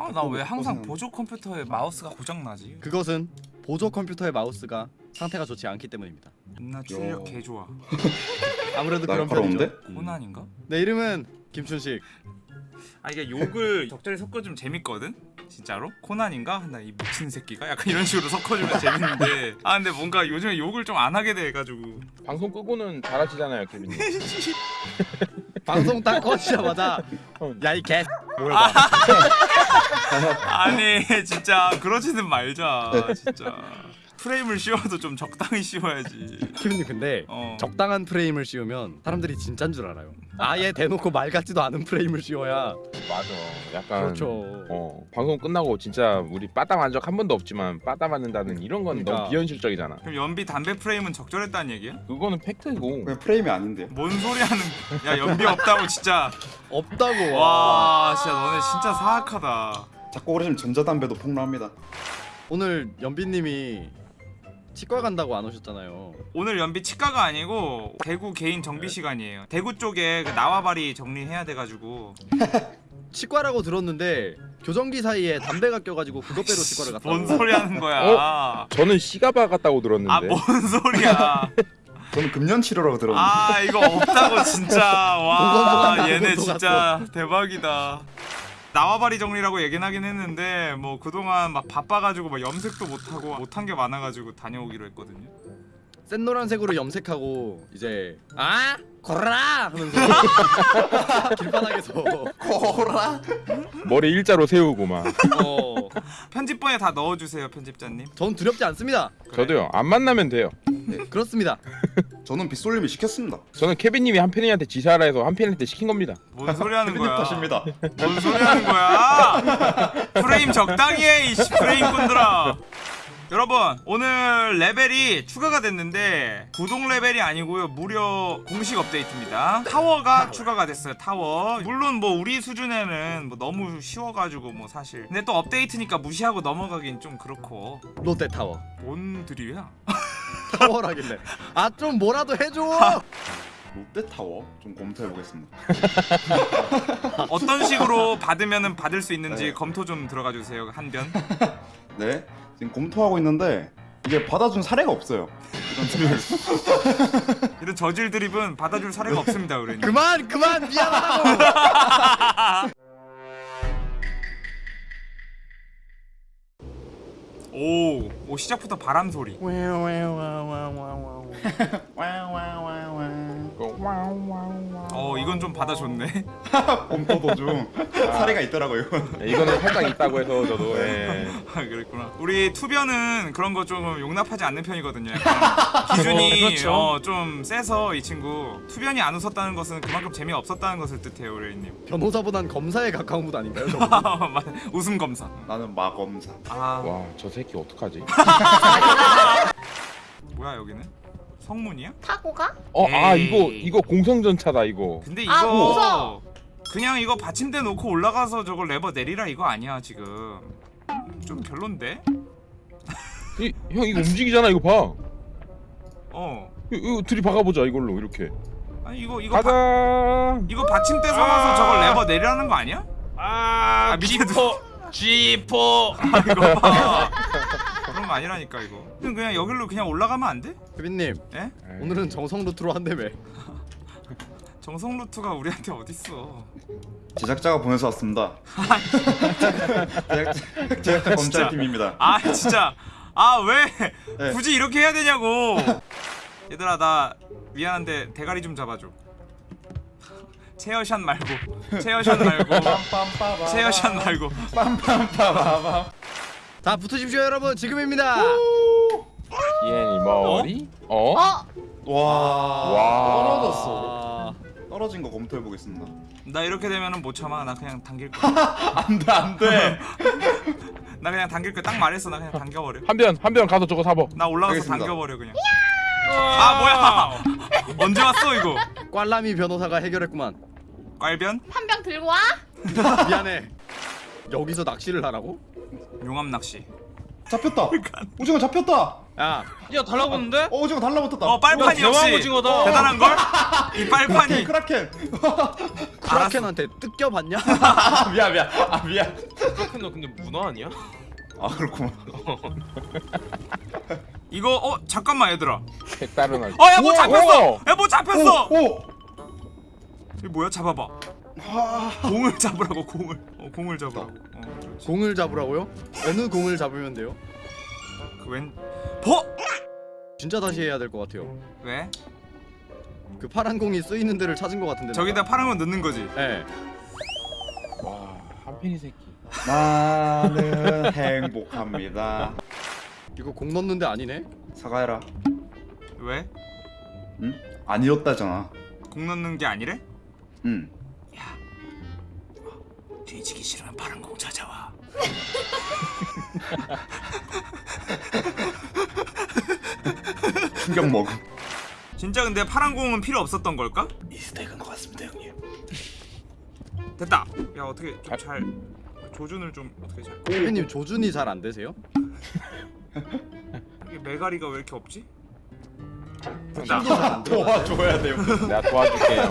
아 나 왜 항상. 보조 컴퓨터에 마우스가 고장 나지? 그것은 보조 컴퓨터의 마우스가 상태가 좋지 않기 때문입니다. 나 출력 야. 개 좋아. 아무래도 그런? 편이죠. 고난인가? 내 이름은 김춘식. 아 이게 욕을 적절히 섞어주면 재밌거든? 진짜로? 코난인가? 나 이 미친 새끼가? 약간 이런 식으로 섞어주면 재밌는데 아 근데 뭔가 요즘에 욕을 좀 안 하게 돼가지고 방송 끄고는 잘하시잖아요, 케빈님. 방송 딱 꺼지자마자 야 이 개. 뭐야? 아니 진짜 그러지는 말자 진짜 프레임을 씌워도 좀 적당히 씌워야지 키브님 근데 어. 적당한 프레임을 씌우면 사람들이 진짠 줄 알아요. 아예 대놓고 말 같지도 않은 프레임을 씌워야 맞아. 약간 그렇죠. 어 방송 끝나고 진짜 우리 빠따 만적 한 번도 없지만 빠따 맞는다는 이런 건 그러니까. 너무 비현실적이잖아. 그럼 연비 담배 프레임은 적절했다는 얘기야? 그거는 팩트고. 그냥 프레임이 아닌데요. 뭔 소리 하는 야 연비 없다고 진짜 없다고. 와 진짜 너네 진짜 사악하다 자꾸 그러시면 전자담배도 폭로합니다. 오늘 연비님이 치과 간다고 안 오셨잖아요. 오늘 연비 치과가 아니고 대구 개인 정비 시간이에요 대구 쪽에 그 나와바리 정리해야 돼가지고 치과라고 들었는데 교정기 사이에 담배가 껴가지고 그것 빼러 치과를 갔다고. 뭔 소리 하는 거야 저는 시가바 갔다고 들었는데. 아 뭔 소리야 저는 금년 치료라고 들었는데. 아 이거 없다고 진짜 와 얘네 진짜 대박이다 나와바리 정리라고 얘긴 하긴 했는데 뭐 그동안 막 바빠가지고 막 염색도 못하고 못한 게 많아가지고 다녀오기로 했거든요 센 노란색으로 염색하고 이제 아 거라 하면서 길바닥에서 코라. 머리 일자로 세우고 막. 어, 편집본에 다 넣어주세요 편집자님 전 두렵지 않습니다. 그래. 저도요. 안 만나면 돼요. 네, 그렇습니다. 저는 빗솔림이 시켰습니다. 저는 케빈님이 한 팬이한테 지사라 해서 한 팬한테 시킨 겁니다. 뭔 소리 하는 거야 탓입니다. 뭔 소리 하는 거야 프레임 적당히 해 이씨 프레임꾼들아 여러분 오늘 레벨이 추가가 됐는데 구독 레벨이 아니고요. 무료 공식 업데이트입니다. 타워가 추가가 됐어요 타워. 물론 뭐 우리 수준에는 뭐 너무 쉬워가지고 뭐 사실. 근데 또 업데이트니까 무시하고 넘어가긴 좀 그렇고. 롯데 타워. 뭔 드립이야? 타워라길래. 아 좀 뭐라도 해줘. 롯데타워? 좀 검토해 보겠습니다. 어떤 식으로 받으면은 받을 수 있는지 네. 검토 좀 들어가 주세요 한변 네, 지금 검토하고 있는데 이게 받아준 사례가 없어요. 이런 저질 드립은 받아줄 사례가 없습니다 우리는 그만 그만 미안하다고. 오, 오 시작부터 바람 소리. 어, 이건 좀 받아줬네. 검토 도중 사례가 있더라고요. 네, 이거는 살짝 있다고 해서 저도. 예. 아, 그랬구나. 우리 투변은 그런 거 좀 용납하지 않는 편이거든요. 기준이 어, 그렇죠. 어, 좀 세서 이 친구 투변이 안 웃었다는 것은 그만큼 재미 없었다는 것을 뜻해요, 우리님. 변호사보단 검사에 가까운 분 아닌가요? 저분? 웃음 검사. 나는 마검사. 아, 와, 저 새끼 어떡하지? 뭐야 여기는? 성문이야? 타고 가? 어, 아 에이. 이거 이거 공성전차다 이거. 근데 이거 아, 무서워. 그냥 이거 받침대 놓고 올라가서 저걸 레버 내리라 이거 아니야 지금. 좀 별론데? 이, 형 이거 움직이잖아 이거 봐. 어. 이거, 이거 둘이 박아보자 이걸로 이렇게. 아니 이거 이거 바, 가자. 이거 받침대 삼아서 저걸 레버 내리라는 거 아니야? 아, 아, G4 G4 아 이거 봐. 거 아니라니까 이거. 그냥 그냥 여기로 그냥 올라가면 안 돼? 혜빈님 예? 오늘은 정성 루트로 한다며. 정성 루트가 우리한테 어딨어? 제작자가 보내서 왔습니다. 제작, 제작자 검찰팀입니다. 아 진짜 아왜 네. 굳이 이렇게 해야 되냐고. 얘들아 나 미안한데 대가리 좀 잡아줘. 체어샷 말고 체어샷 말고 체어샷 말고 자 붙으십시오 여러분 지금입니다. 얘니 머리. 어? 어? 와, 와. 떨어졌어. 아, 떨어진 거 검토해 보겠습니다. 나 이렇게 되면은 못 참아 나 그냥 당길 거야 안돼 안돼. 나 그냥 당길 거야 딱 말했어 나 그냥 당겨버려 한변 한변 가서 저거 사봐. 나 올라가서 알겠습니다. 당겨버려 그냥 아 뭐야 언제 왔어 이거 꽐라미 변호사가 해결했구만. 꽐변 한 병 들고 와? 미안해. 여기서 낚시를 하라고? 용암 낚시 잡혔다. 오징어 잡혔다. 야 야 달라붙는데? 어, 오징어 달라붙었다. 어 빨판이 대왕 역시 오징어다. 대단한 걸? 이 빨판이 크라켄. 크라켄한테 뜯겨봤냐? 아, 미안 미안. 아 미안. 브로큰너 근데 문어 아니야? 아 그렇구만. 이거 어 잠깐만 얘들아 색다른 알. 어야 뭐 잡혔어. 야 뭐 잡혔어 오. 이거 뭐야 잡아봐 공을 잡으라고 공을 어 공을 잡으라고 어 공을 잡으라고요? 어느 공을 잡으면 돼요? 그 웬 버? 진짜 다시 해야 될 것 같아요. 왜? 그 파란 공이 쓰이는 데를 찾은 것 같은데. 저기다 파란 거 넣는 거지 네. 와 한편이 새끼. 나는 행복합니다. 이거 공 넣는데 아니네. 사과해라. 왜? 응? 아니었다잖아. 공 넣는 게 아니래? 응. 뒤지기 싫으면 파란 공 찾아와 충격 먹음. 진짜 근데 파란 공은 필요 없었던 걸까? 미스테이크인 것 같습니다 형님. 됐다 야 어떻게 좀 잘 조준을 좀 어떻게 잘 케빈님 조준이 잘 안 되세요? 이게 메가리가 왜 이렇게 없지? 들어가세요? 도와줘야 돼요. 내가 도와줄게.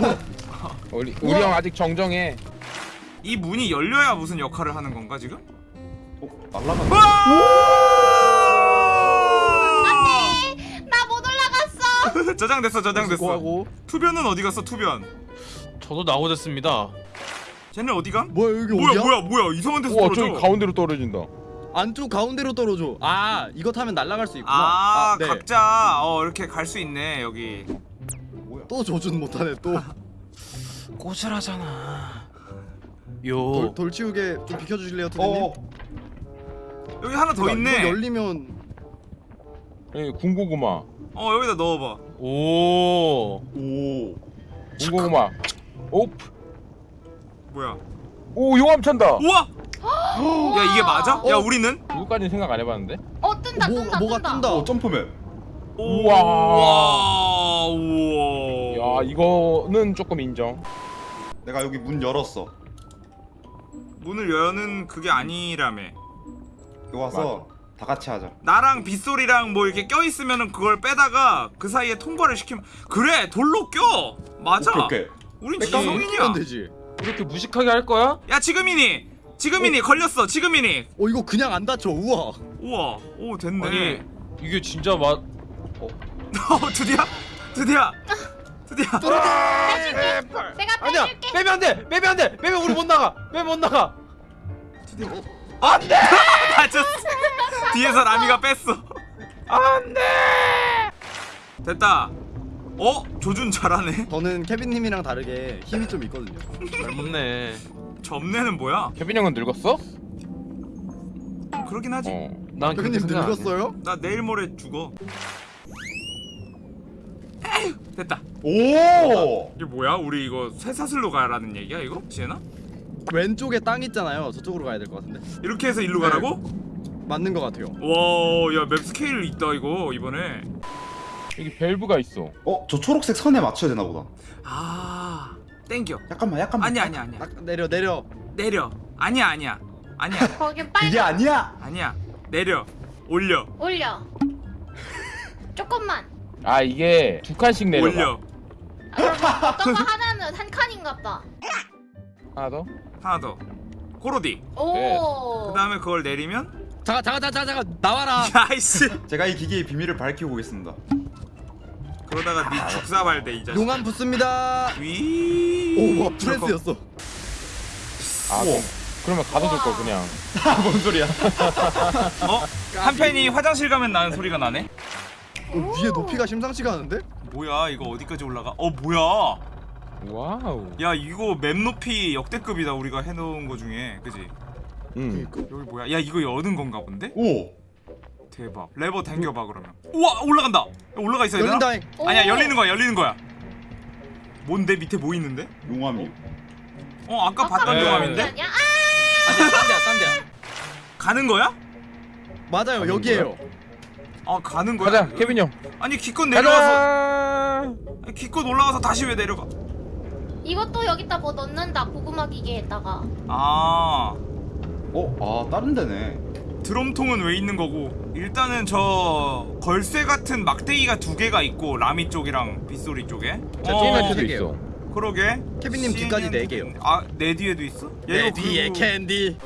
우리 우리 형 아직 정정해. 이 문이 열려야 무슨 역할을 하는 건가 지금? 어, 날라가. 나못 올라갔어. 저장됐어 저장됐어. 투변은 어디 갔어 투변 저도 나오됐습니다. 쟤네 어디 감? 뭐야 여기 뭐야 어디야? 뭐야 뭐야 이상한 데서 우와 떨어져 저기 가운데로 떨어진다. 안쪽 가운데로 떨어져. 아 이거 타면 날아갈 수 있구나. 아, 네. 각자 어 이렇게 갈 수 있네 여기 뭐야? 또 조준 못하네 또. 꼬질하잖아. 요. 돌, 돌 치우게 좀 비켜주실래요, 투대님? 어. 여기 하나 더 이거 있네 열리면 여기 군고구마. 어 여기다 넣어봐 오. 오. 군고구마. 오프. 뭐야 오 용암 찬다. 우와 야 이게 맞아? 야 어? 우리는? 이거까지는 생각 안 해봤는데. 어 뜬다 뭐, 뜬다 뭐가 뜬다. 뜬다. 오 점프맨. 우와. 우와 우와 야 이거는 조금 인정. 내가 여기 문 열었어. 문을 여는 그게 아니라며. 여기 와서 다 같이 하자. 나랑 빗소리랑 뭐 이렇게 껴있으면은 그걸 빼다가 그 사이에 통과를 시키면 그래 돌로 껴! 맞아. 오케이 오케이. 우린 지성인이야. 되지. 이렇게 무식하게 할 거야? 야 지금이니. 지금이니. 걸렸어. 지금이니. 어 이거 그냥 안 다쳐. 우와. 우와. 오 됐네. 아니 이게 진짜 맛. 어 드디어? 드디어 드디어 내가 아니야. 빼줄게. 빼면 안 돼. 빼면 안 돼. 빼면 우리 못 나가. 빼면 못 나가. 맞췄어 뒤에서 라미가 뺐어 안 돼 됐다 어 조준 잘하네 저는 케빈님이랑 다르게 힘이 좀 있거든요. 젊네. 점내는 뭐야 케빈 형은 늙었어? 그러긴 하지 어. 난 케빈님 안 해. 늙었어요? 나 내일 모레 죽어 됐다 오. 이게 뭐야 우리 이거 쇠사슬로 가라는 얘기야 이거 지혜나 왼쪽에 땅 있잖아요. 저쪽으로 가야 될 것 같은데. 이렇게 해서 일로 가라고 맞는 것 같아요. 와 야 map 스케일 있다 이거 이번에 여기 밸브가 있어. 어, 저 초록색 선에 맞춰야 되나 보다. 아 땡겨 약간만 약간만. 아니야 아니야 아니야 딱 내려 내려. 내려 아니야 아니야 아니야 거기 그게 빨리 아니야. 아니야 내려 올려 올려. 조금만. 아 이게 두 칸씩 내려가. 올려 아, 어떤 거 하나는 한 칸인갑다. 하나 더. 하나 더 고로디 오. 그 다음에 그걸 내리면 잠깐 잠깐 잠깐 잠깐 나와라. 야이씨 제가 이 기계의 비밀을 밝히고 오겠습니다. 그러다가 네 죽사발대 이 자식 용암 붙습니다. 위 오와 프레스였어. 아 그럼, 그러면 가둬둘 거 그냥. 뭔 소리야? 어? 한 팬이 화장실 가면 나는 소리가 나네? 어, 위에 높이가 심상치가 않은데? 뭐야 이거 어디까지 올라가? 어 뭐야 wow. 야 이거 map 높이 역대급이다 우리가 해놓은 거 중에 그지? 응. 그니까. 여기 뭐야 야 이거 여는 건가 본데? 오. 대박 레버 당겨봐 그러면 우와 올라간다 야, 올라가 있어야 되나? 열린다잉. 아니야 오. 열리는 거야 열리는 거야 뭔데 밑에 뭐 있는데? 용암이. 어 아까 봤던 네. 용암인데? 아니야? 아, 아니야 딴 데야 딴 데야. 가는 거야? 맞아요 가는 여기에요. 아 가는 거야? 가자 케빈 형. 아니 기껏 내려와서. 아니, 기껏 올라가서 다시 왜 내려가 이것도 여기다 뭐 넣는다. 고구마 기계에다가. 아 어, 아 다른 데네. 드럼통은 왜 있는 거고 일단은 저 걸쇠 같은 막대기가 두 개가 있고 라미 쪽이랑 빗소리 쪽에 자, 어, 세 개요. 있어. 그러게 케빈님 뒤까지 네 개요. 아내 뒤에도 있어? 야, 내 이거 뒤에 그리고- 캔디.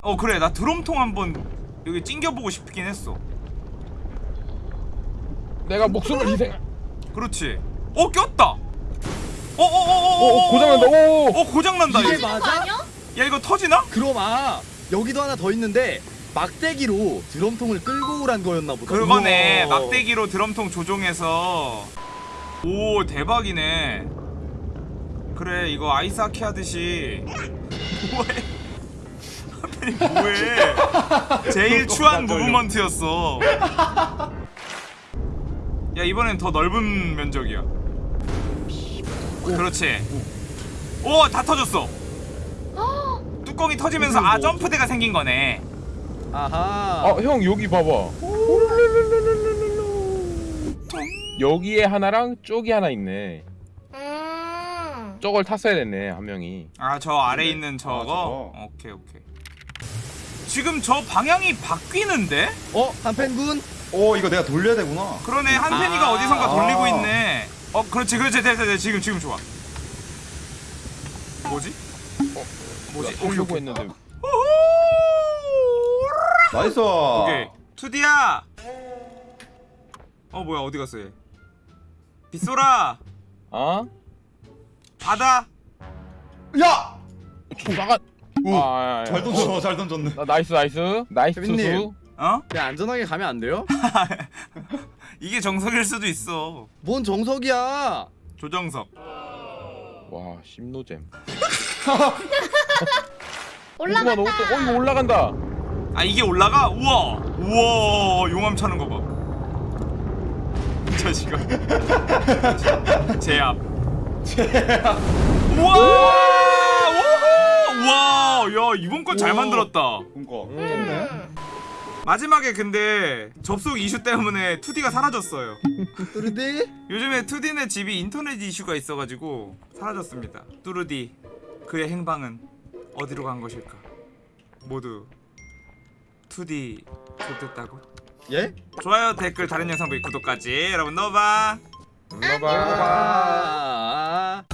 어 그래 나 드럼통 한번 여기 찡겨보고 싶긴 했어 내가 목숨을 희생. 그렇지 어 꼈다 어어어어어 오 고장난다. 오. 어 고장난다 이게 이거. 맞아? 아니야? 야 이거 터지나? 그럼 아 여기도 하나 더 있는데 막대기로 드럼통을 끌고 오란 거였나 보다. 그거네 우와. 막대기로 드럼통 조종해서 오 대박이네 그래 이거 아이스 하키 하듯이 뭐해 하필이 뭐해 제일 추한 무브먼트였어 야 이번엔 더 넓은 면적이야 그렇지 오 다 터졌어 뚜껑이 터지면서 아 점프대가 생긴 거네 아하. 어, 형 여기 봐봐. 여기에 하나랑 쪽이 하나 있네. 음. 쪽을 탔어야 됐네 한 명이. 아 저 아래 네. 있는 저거? 아, 저거. 오케이 오케이 지금 저 방향이 바뀌는데? 어 한펜군? 어 이거 내가 돌려야 되구나. 그러네 한편이가 아. 어디선가 돌리고 아. 있네 어 그렇지 그렇지 됐다 됐다 지금 지금 좋아 뭐지? 뭐지? 오케이 하려고 오케이 했는데 나이스. 오케이 투디야 어 뭐야 어디 갔어 얘 빗소라 어? 바다 야! 조사가. 오, 아, 잘 던져, 잘 던졌네. 나 나이스 나이스 나이스. 투수. 어? 그냥 안전하게 가면 안 돼요? 이게 정석일 수도 있어 뭔 정석이야? 조정석 와 심노잼. 올라간다. 어 이거 올라간다. 아 이게 올라가? 우와 우와 용암 차는 거봐이 자식아 제압 우와 우후! 우와 야 이번 건잘 우와. 만들었다 그니까. 음. 마지막에 근데 접속 이슈 때문에 2D가 사라졌어요 뚜르디? 요즘에 2D네 집이 인터넷 이슈가 있어가지고 사라졌습니다 뚜르디 그의 행방은 어디로 간 것일까 모두 2D 좋됐다고 예? 좋아요 댓글 다른 영상 보기 구독까지 여러분 넣어봐. 아.